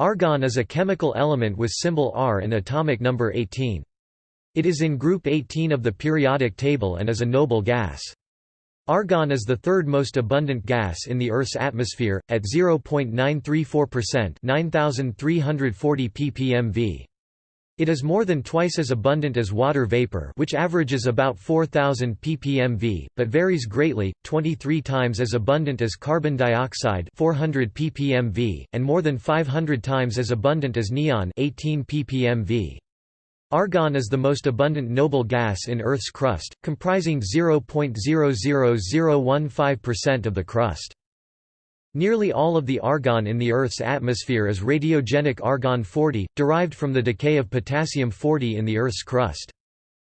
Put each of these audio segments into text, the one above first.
Argon is a chemical element with symbol Ar and atomic number 18. It is in group 18 of the periodic table and is a noble gas. Argon is the third most abundant gas in the Earth's atmosphere, at 0.934% 9,340 ppmv. It is more than twice as abundant as water vapor which averages about 4000 ppmv, but varies greatly, 23 times as abundant as carbon dioxide 400 ppmv, and more than 500 times as abundant as neon 18 ppmv. Argon is the most abundant noble gas in Earth's crust, comprising 0.00015% of the crust. Nearly all of the argon in the Earth's atmosphere is radiogenic argon-40, derived from the decay of potassium-40 in the Earth's crust.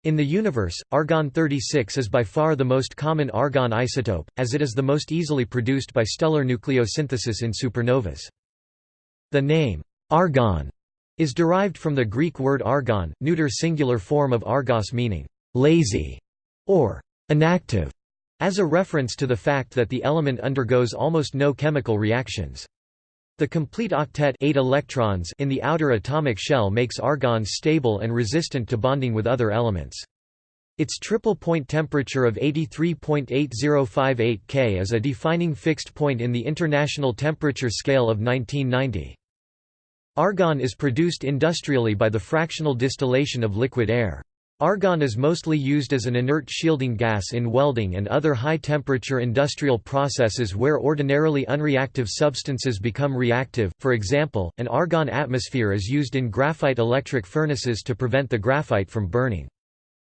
In the universe, argon-36 is by far the most common argon isotope, as it is the most easily produced by stellar nucleosynthesis in supernovas. The name, argon, is derived from the Greek word argon, neuter singular form of argos meaning, lazy, or inactive as a reference to the fact that the element undergoes almost no chemical reactions. The complete octet eight electrons in the outer atomic shell makes argon stable and resistant to bonding with other elements. Its triple point temperature of 83.8058 K is a defining fixed point in the International Temperature Scale of 1990. Argon is produced industrially by the fractional distillation of liquid air. Argon is mostly used as an inert shielding gas in welding and other high-temperature industrial processes where ordinarily unreactive substances become reactive, for example, an argon atmosphere is used in graphite electric furnaces to prevent the graphite from burning.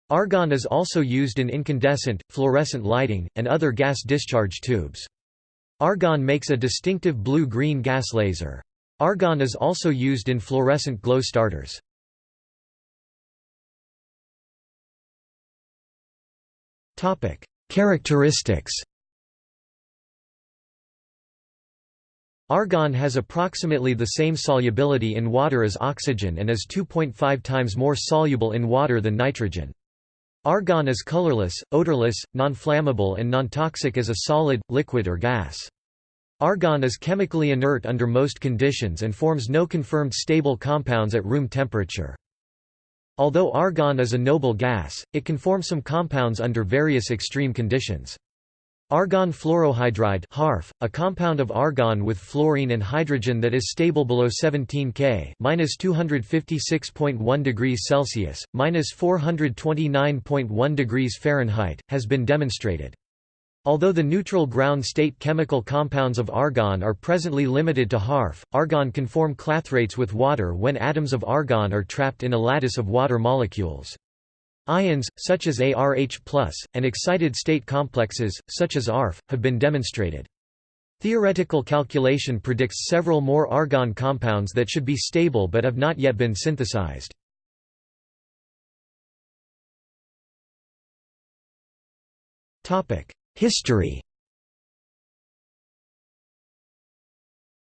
Argon is also used in incandescent, fluorescent lighting, and other gas discharge tubes. Argon makes a distinctive blue-green gas laser. Argon is also used in fluorescent glow starters. Characteristics Argon has approximately the same solubility in water as oxygen and is 2.5 times more soluble in water than nitrogen. Argon is colorless, odorless, non-flammable and non-toxic as a solid, liquid or gas. Argon is chemically inert under most conditions and forms no confirmed stable compounds at room temperature. Although argon is a noble gas, it can form some compounds under various extreme conditions. Argon fluorohydride HArF, a compound of argon with fluorine and hydrogen that is stable below 17 K (-256.1 degrees Celsius, (-429.1 degrees Fahrenheit), has been demonstrated. Although the neutral ground state chemical compounds of argon are presently limited to HArF, argon can form clathrates with water when atoms of argon are trapped in a lattice of water molecules. Ions, such as ArH+, and excited state complexes, such as ArF, have been demonstrated. Theoretical calculation predicts several more argon compounds that should be stable but have not yet been synthesized. Topic: History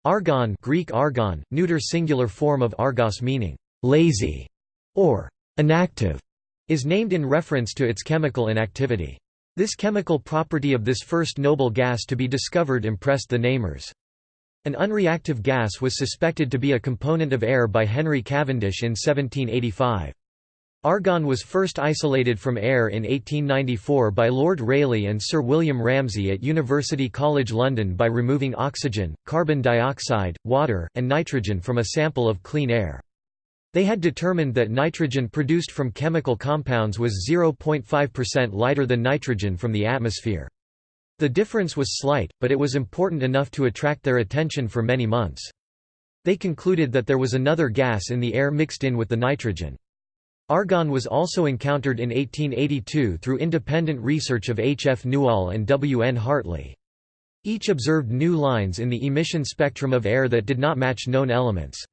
Argon Greek argon, neuter singular form of argos meaning «lazy» or «inactive», is named in reference to its chemical inactivity. This chemical property of this first noble gas to be discovered impressed the namers. An unreactive gas was suspected to be a component of air by Henry Cavendish in 1785. Argon was first isolated from air in 1894 by Lord Rayleigh and Sir William Ramsay at University College London by removing oxygen, carbon dioxide, water, and nitrogen from a sample of clean air. They had determined that nitrogen produced from chemical compounds was 0.5% lighter than nitrogen from the atmosphere. The difference was slight, but it was important enough to attract their attention for many months. They concluded that there was another gas in the air mixed in with the nitrogen. Argon was also encountered in 1882 through independent research of H. F. Newall and W. N. Hartley. Each observed new lines in the emission spectrum of air that did not match known elements.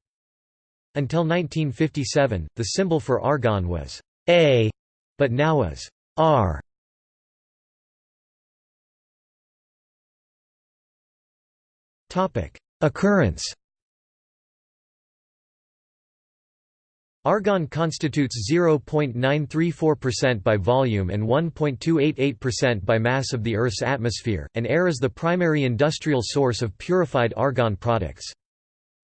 Until 1957, the symbol for argon was A, but now is Ar. Occurrence Argon constitutes 0.934% by volume and 1.288% by mass of the Earth's atmosphere, and air is the primary industrial source of purified argon products.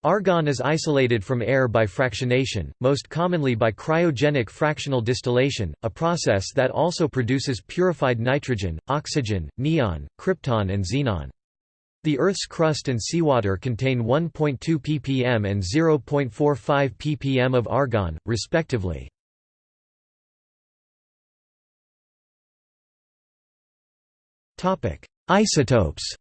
Argon is isolated from air by fractionation, most commonly by cryogenic fractional distillation, a process that also produces purified nitrogen, oxygen, neon, krypton and xenon. The Earth's crust and seawater contain 1.2 ppm and 0.45 ppm of argon, respectively. Isotopes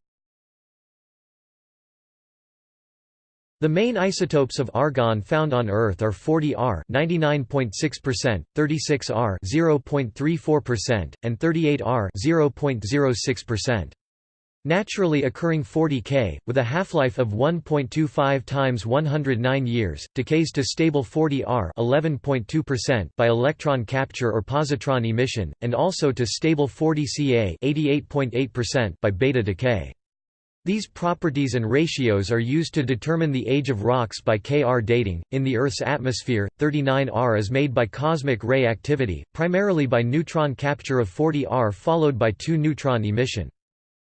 The main isotopes of argon found on Earth are 40Ar 99.6%, 36Ar 0.34%, and 38Ar 0.06%. Naturally occurring 40K, with a half-life of 1.25 times 109 years, decays to stable 40Ar 11.2% by electron capture or positron emission, and also to stable 40Ca 88.8% by beta decay. These properties and ratios are used to determine the age of rocks by Kr dating. In the Earth's atmosphere, 39Ar is made by cosmic ray activity, primarily by neutron capture of 40Ar followed by 2 neutron emission.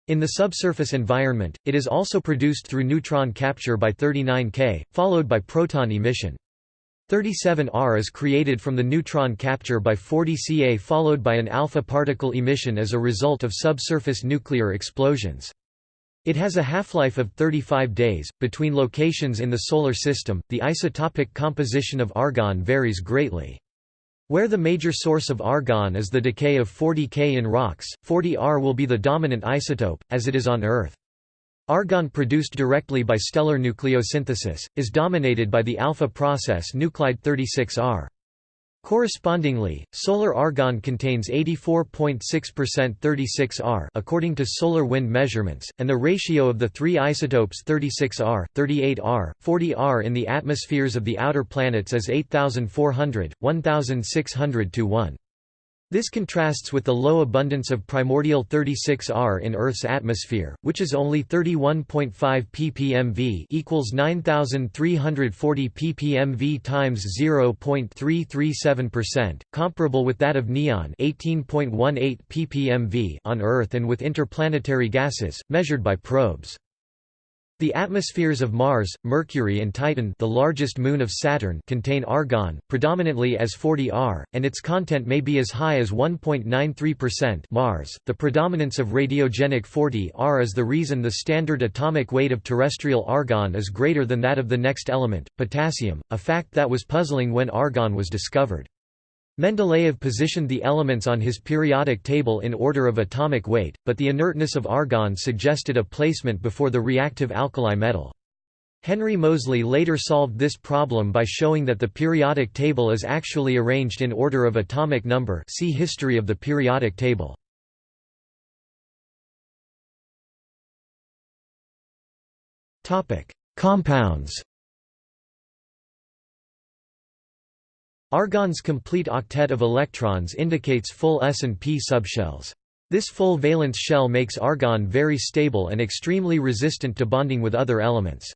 In the subsurface environment, it is also produced through neutron capture by 39K, followed by proton emission. 37Ar is created from the neutron capture by 40 Ca followed by an alpha particle emission as a result of subsurface nuclear explosions. It has a half-life of 35 days. Between locations in the Solar System, the isotopic composition of argon varies greatly. Where the major source of argon is the decay of 40 K in rocks, 40 R will be the dominant isotope, as it is on Earth. Argon produced directly by stellar nucleosynthesis, is dominated by the alpha process nuclide 36Ar. Correspondingly, solar argon contains 84.6% 36Ar according to solar wind measurements, and the ratio of the three isotopes 36Ar, 38Ar, 40Ar in the atmospheres of the outer planets is 8400, 1600 to 1. This contrasts with the low abundance of primordial 36Ar in Earth's atmosphere, which is only 31.5 ppmv equals 9340 ppmv times 0.337%, comparable with that of neon 18.18 ppmv on Earth and with interplanetary gases, measured by probes. The atmospheres of Mars, Mercury and Titan the largest moon of Saturn contain argon, predominantly as 40Ar, and its content may be as high as 1.93% Mars. The predominance of radiogenic 40Ar is the reason the standard atomic weight of terrestrial argon is greater than that of the next element, potassium, a fact that was puzzling when argon was discovered. Mendeleev positioned the elements on his periodic table in order of atomic weight, but the inertness of argon suggested a placement before the reactive alkali metal. Henry Moseley later solved this problem by showing that the periodic table is actually arranged in order of atomic number see History of the periodic table. Compounds Argon's complete octet of electrons indicates full s and p subshells. This full valence shell makes argon very stable and extremely resistant to bonding with other elements.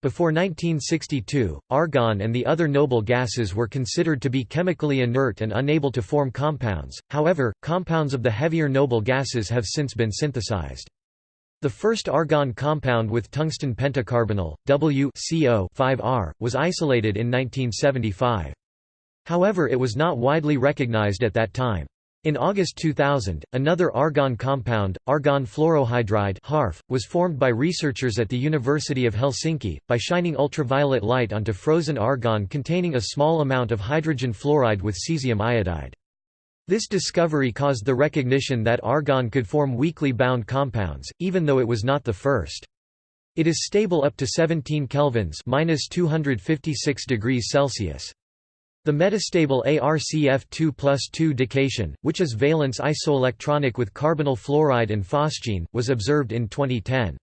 Before 1962, argon and the other noble gases were considered to be chemically inert and unable to form compounds, however, compounds of the heavier noble gases have since been synthesized. The first argon compound with tungsten pentacarbonyl, WCO5Ar, was isolated in 1975. However it was not widely recognized at that time. In August 2000, another argon compound, argon fluorohydride HArF, was formed by researchers at the University of Helsinki, by shining ultraviolet light onto frozen argon containing a small amount of hydrogen fluoride with cesium iodide. This discovery caused the recognition that argon could form weakly bound compounds, even though it was not the first. It is stable up to 17 kelvins (-256 degrees Celsius). The metastable ArCF2 plus 2 dication, which is valence isoelectronic with carbonyl fluoride and phosgene, was observed in 2010.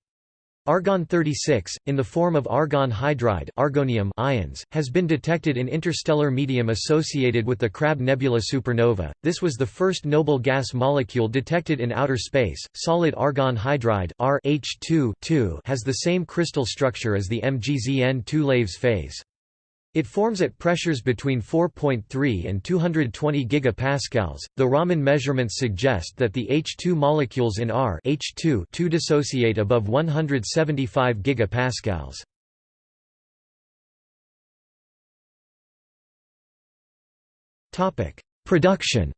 Argon-36, in the form of argon hydride argonium ions, has been detected in interstellar medium associated with the Crab Nebula supernova. This was the first noble gas molecule detected in outer space. Solid argon hydride ArH2 has the same crystal structure as the MgZn2 Laves phase. It forms at pressures between 4.3 and 220 gigapascals. The Raman measurements suggest that the H2 molecules in R H2 2 dissociate above 175 gigapascals. Topic: Production.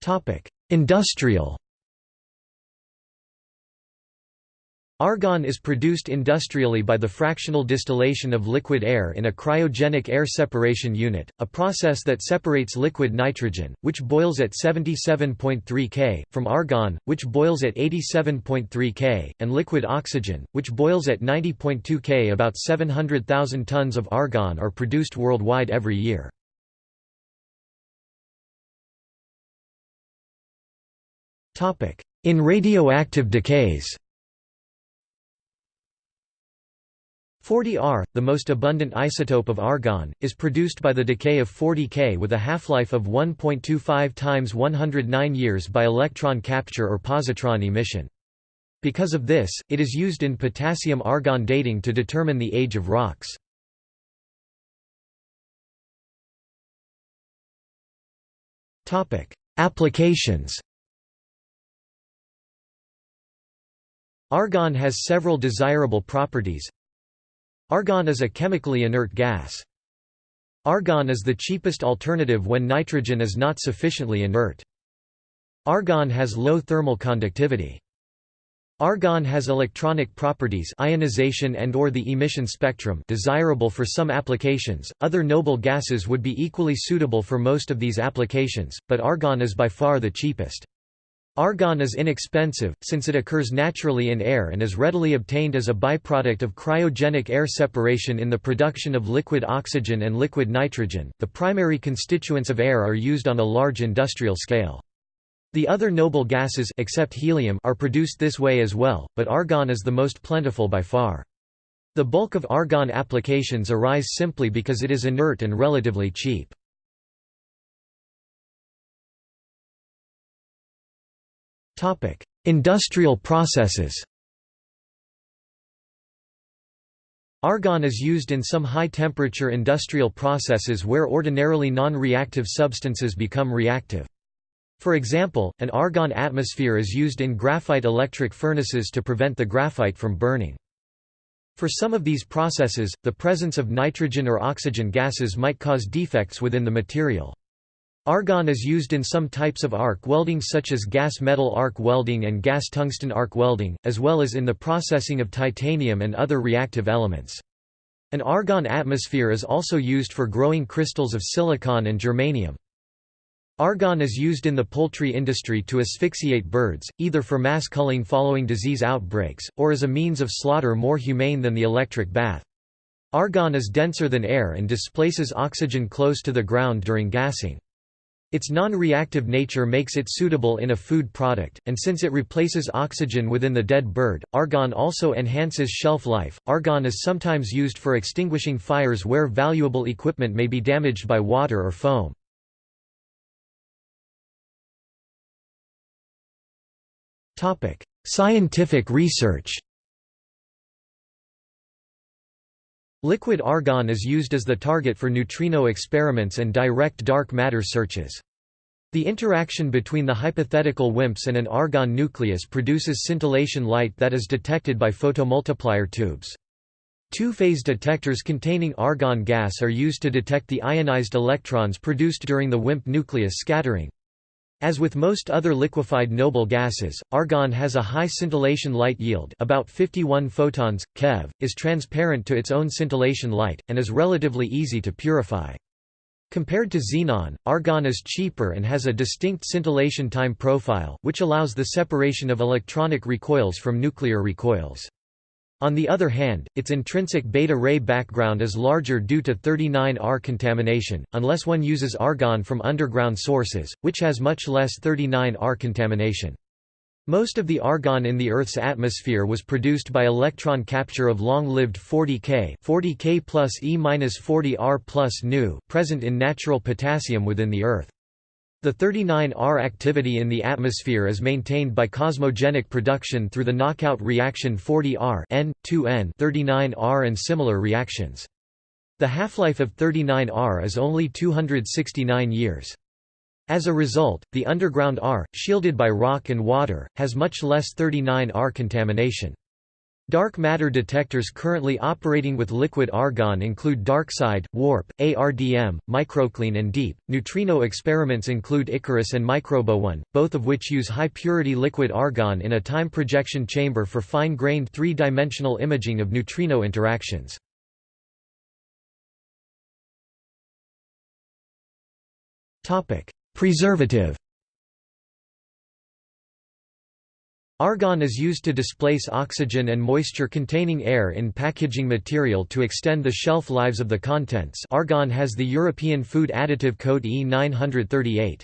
Topic: Industrial. Argon is produced industrially by the fractional distillation of liquid air in a cryogenic air separation unit, a process that separates liquid nitrogen, which boils at 77.3 K, from argon, which boils at 87.3 K, and liquid oxygen, which boils at 90.2 K. About 700,000 tons of argon are produced worldwide every year. In radioactive decays 40Ar, the most abundant isotope of argon, is produced by the decay of 40 K with a half-life of 1.25 times 109 years by electron capture or positron emission. Because of this, it is used in potassium-argon dating to determine the age of rocks. Applications Argon has several desirable properties, Argon is a chemically inert gas. Argon is the cheapest alternative when nitrogen is not sufficiently inert. Argon has low thermal conductivity. Argon has electronic properties ionization and or the emission spectrum desirable for some applications. Other noble gases would be equally suitable for most of these applications, but argon is by far the cheapest. Argon is inexpensive, since it occurs naturally in air and is readily obtained as a byproduct of cryogenic air separation in the production of liquid oxygen and liquid nitrogen. The primary constituents of air are used on a large industrial scale. The other noble gases except helium are produced this way as well, but argon is the most plentiful by far. The bulk of argon applications arise simply because it is inert and relatively cheap. Topic: Industrial processes. Argon is used in some high-temperature industrial processes where ordinarily non-reactive substances become reactive. For example, an argon atmosphere is used in graphite electric furnaces to prevent the graphite from burning. For some of these processes, the presence of nitrogen or oxygen gases might cause defects within the material. Argon is used in some types of arc welding such as gas metal arc welding and gas tungsten arc welding, as well as in the processing of titanium and other reactive elements. An argon atmosphere is also used for growing crystals of silicon and germanium. Argon is used in the poultry industry to asphyxiate birds, either for mass culling following disease outbreaks, or as a means of slaughter more humane than the electric bath. Argon is denser than air and displaces oxygen close to the ground during gassing. Its non-reactive nature makes it suitable in a food product, and since it replaces oxygen within the dead bird, argon also enhances shelf life. Argon is sometimes used for extinguishing fires where valuable equipment may be damaged by water or foam. Topic: Scientific research. Liquid argon is used as the target for neutrino experiments and direct dark matter searches. The interaction between the hypothetical WIMPs and an argon nucleus produces scintillation light that is detected by photomultiplier tubes. Two-phase detectors containing argon gas are used to detect the ionized electrons produced during the WIMP nucleus scattering. As with most other liquefied noble gases, argon has a high scintillation light yield about 51 photons, keV, is transparent to its own scintillation light, and is relatively easy to purify. Compared to xenon, argon is cheaper and has a distinct scintillation time profile, which allows the separation of electronic recoils from nuclear recoils. On the other hand, its intrinsic beta ray background is larger due to 39Ar contamination, unless one uses argon from underground sources, which has much less 39Ar contamination. Most of the argon in the Earth's atmosphere was produced by electron capture of long-lived 40K 40K plus E-40R plus nu present in natural potassium within the Earth. The 39Ar activity in the atmosphere is maintained by cosmogenic production through the knockout reaction 40Ar N, 2N 39Ar and similar reactions. The half-life of 39Ar is only 269 years. As a result, the underground R, shielded by rock and water, has much less 39Ar contamination. Dark matter detectors currently operating with liquid argon include DarkSide, WARP, ArDM, Microclean and DEEP. Neutrino experiments include Icarus and MicroBooNE, both of which use high-purity liquid argon in a time projection chamber for fine-grained three-dimensional imaging of neutrino interactions. Preservative Argon is used to displace oxygen and moisture-containing air in packaging material to extend the shelf lives of the contents argon has the European Food Additive Code E938.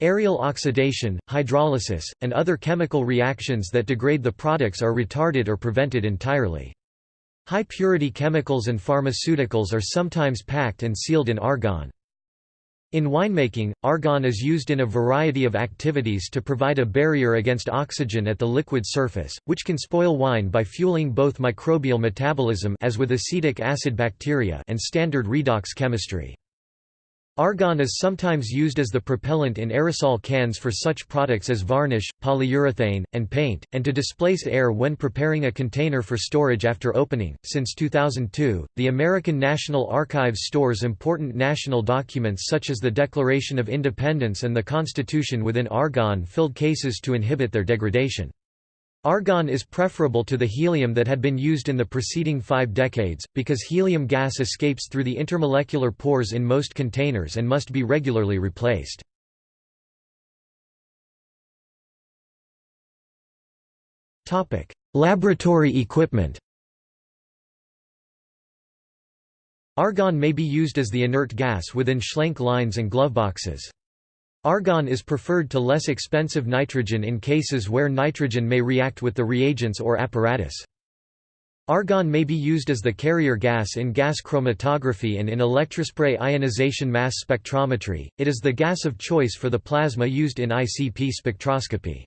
Aerial oxidation, hydrolysis, and other chemical reactions that degrade the products are retarded or prevented entirely. High-purity chemicals and pharmaceuticals are sometimes packed and sealed in argon. In winemaking, argon is used in a variety of activities to provide a barrier against oxygen at the liquid surface, which can spoil wine by fueling both microbial metabolism as with acetic acid bacteria and standard redox chemistry. Argon is sometimes used as the propellant in aerosol cans for such products as varnish, polyurethane, and paint, and to displace air when preparing a container for storage after opening. Since 2002, the American National Archives stores important national documents such as the Declaration of Independence and the Constitution within argon filled cases to inhibit their degradation. Argon is preferable to the helium that had been used in the preceding five decades, because helium gas escapes through the intermolecular pores in most containers and must be regularly replaced. Laboratory equipment Argon may be used as the inert gas within Schlenk lines and gloveboxes. Argon is preferred to less expensive nitrogen in cases where nitrogen may react with the reagents or apparatus. Argon may be used as the carrier gas in gas chromatography and in electrospray ionization mass spectrometry. It is the gas of choice for the plasma used in ICP spectroscopy.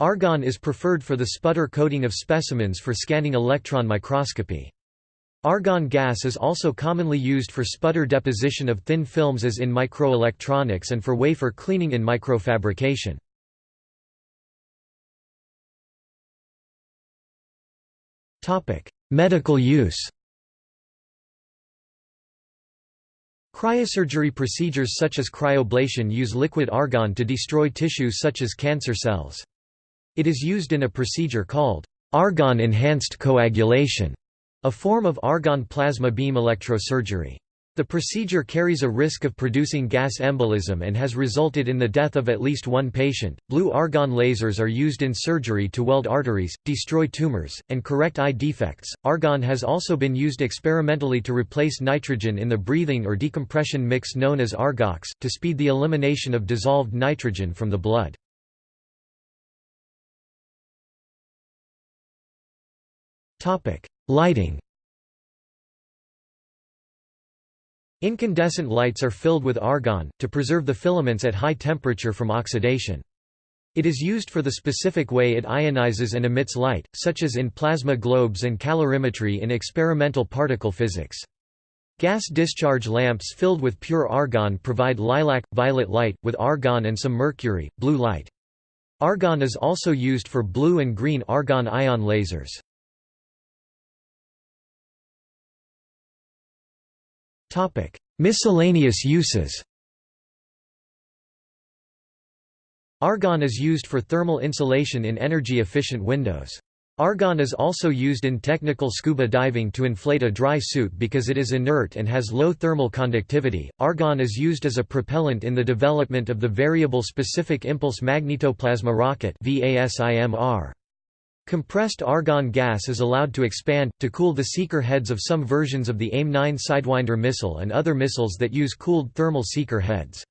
Argon is preferred for the sputter coating of specimens for scanning electron microscopy. Argon gas is also commonly used for sputter deposition of thin films as in microelectronics and for wafer cleaning in microfabrication. Medical use Cryosurgery procedures such as cryoablation use liquid argon to destroy tissues such as cancer cells. It is used in a procedure called argon-enhanced coagulation a form of argon plasma beam electrosurgery. The procedure carries a risk of producing gas embolism and has resulted in the death of at least one patient. Blue argon lasers are used in surgery to weld arteries, destroy tumors, and correct eye defects. Argon has also been used experimentally to replace nitrogen in the breathing or decompression mix known as argox, to speed the elimination of dissolved nitrogen from the blood. Topic: Lighting Incandescent lights are filled with argon, to preserve the filaments at high temperature from oxidation. It is used for the specific way it ionizes and emits light, such as in plasma globes and calorimetry in experimental particle physics. Gas discharge lamps filled with pure argon provide lilac, violet light, with argon and some mercury, blue light. Argon is also used for blue and green argon ion lasers. Miscellaneous uses Argon is used for thermal insulation in energy-efficient windows. Argon is also used in technical scuba diving to inflate a dry suit because it is inert and has low thermal conductivity. Argon is used as a propellant in the development of the Variable Specific Impulse Magnetoplasma Rocket (VASIMR). Compressed argon gas is allowed to expand, to cool the seeker heads of some versions of the AIM-9 Sidewinder missile and other missiles that use cooled thermal seeker heads.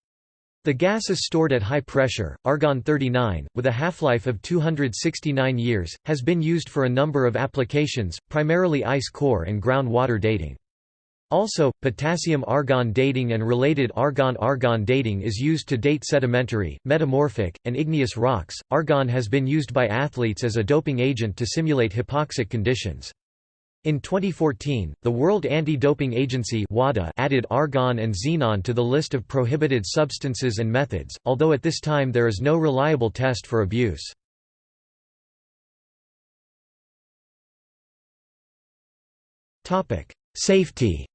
The gas is stored at high pressure. Argon-39, with a half-life of 269 years, has been used for a number of applications, primarily ice core and groundwater dating. Also, potassium-argon dating and related argon-argon dating is used to date sedimentary, metamorphic, and igneous rocks. Argon has been used by athletes as a doping agent to simulate hypoxic conditions. In 2014, the World Anti-Doping Agency (WADA) added argon and xenon to the list of prohibited substances and methods, although at this time there is no reliable test for abuse. Topic: Safety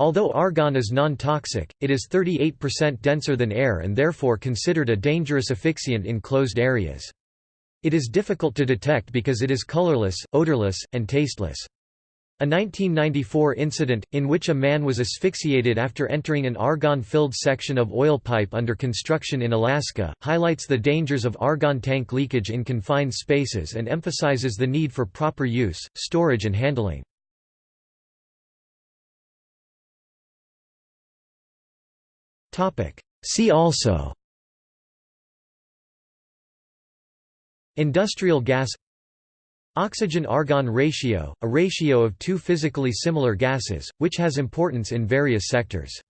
Although argon is non-toxic, it is 38% denser than air and therefore considered a dangerous asphyxiant in closed areas. It is difficult to detect because it is colorless, odorless, and tasteless. A 1994 incident, in which a man was asphyxiated after entering an argon-filled section of oil pipe under construction in Alaska, highlights the dangers of argon tank leakage in confined spaces and emphasizes the need for proper use, storage and handling. See also. Industrial gas. Oxygen-argon ratio, a ratio of two physically similar gases, which has importance in various sectors